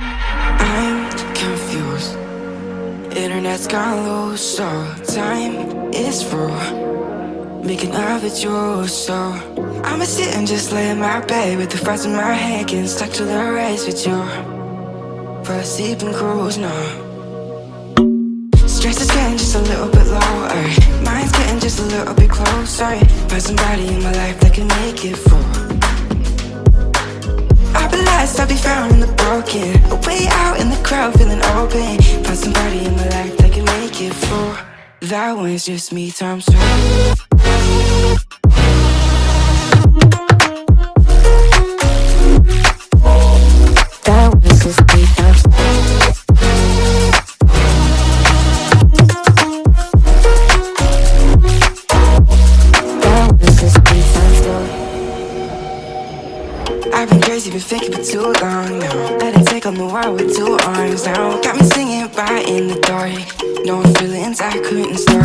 I'm confused. Internet's gone loose, so time is through Making love with you, so I'ma sit and just lay in my bed With the frost in my head, getting stuck to the race with you. For a sleeping cruise, no. Stress is getting just a little bit lower. Mind's getting just a little bit closer. Find somebody in my life that can make it through I'll be I'll be found in the broken A Way out in the crowd, feeling open. Find somebody in my life that can make it through That one's just me times two crazy, been faking for too long now Let it take on the world with two arms now. Got me singing right in the dark No feelings I couldn't store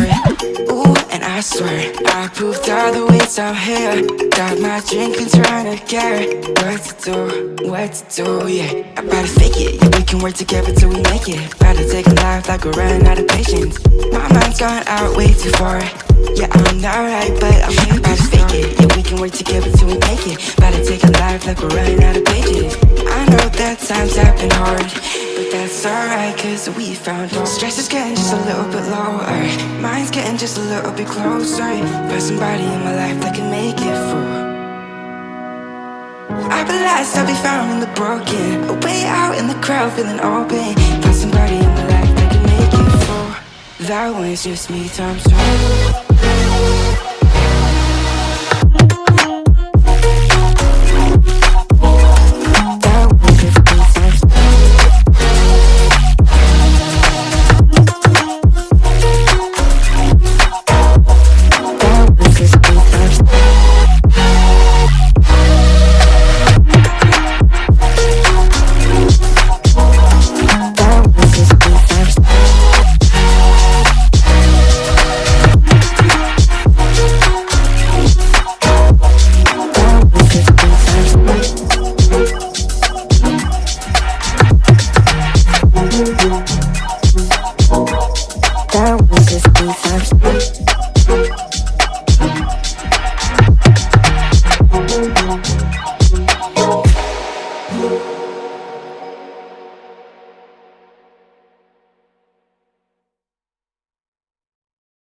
Ooh, and I swear I proved all the ways I'm here. Got my drink and trying to get What to do, what to do, yeah. I better fake it, yeah, we can work together till we make it. Better take a life like we're running out of patience. My mind's gone out way too far Yeah, I'm not right, but I'm here to fake it. Yeah, we can work together till we make it. Better take a life like we're running out of pages. I know that times have been hard But that's alright, cause we found our Stress is getting just a little bit lower. Mine's getting just a little bit closer. Find somebody in my life that can make it I'll be lost, I'll be found in the broken. Way out in the crowd, feeling open. Find somebody in my life that can make it through That one's just me times two